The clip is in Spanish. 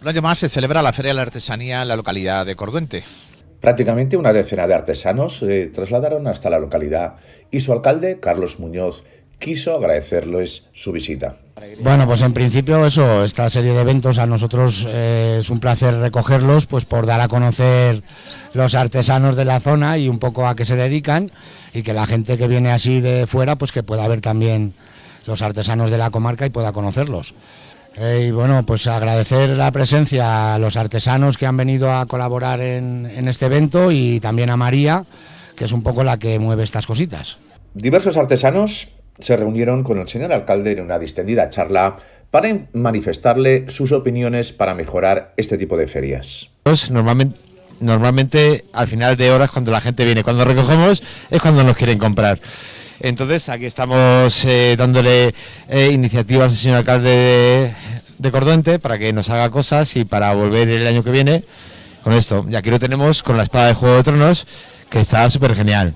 Un año más se celebra la Feria de la Artesanía en la localidad de Corduente. Prácticamente una decena de artesanos se trasladaron hasta la localidad y su alcalde, Carlos Muñoz, quiso agradecerles su visita. Bueno, pues en principio eso, esta serie de eventos a nosotros eh, es un placer recogerlos, pues por dar a conocer los artesanos de la zona y un poco a qué se dedican y que la gente que viene así de fuera, pues que pueda ver también los artesanos de la comarca y pueda conocerlos. Eh, y bueno, pues agradecer la presencia a los artesanos que han venido a colaborar en, en este evento y también a María, que es un poco la que mueve estas cositas. Diversos artesanos se reunieron con el señor alcalde en una distendida charla para manifestarle sus opiniones para mejorar este tipo de ferias. Pues normalmente, normalmente al final de horas cuando la gente viene, cuando recogemos es cuando nos quieren comprar. Entonces aquí estamos eh, dándole eh, iniciativas al señor alcalde de, Corduente para que nos haga cosas y para volver el año que viene con esto. Y aquí lo tenemos con la espada de Juego de Tronos que está súper genial.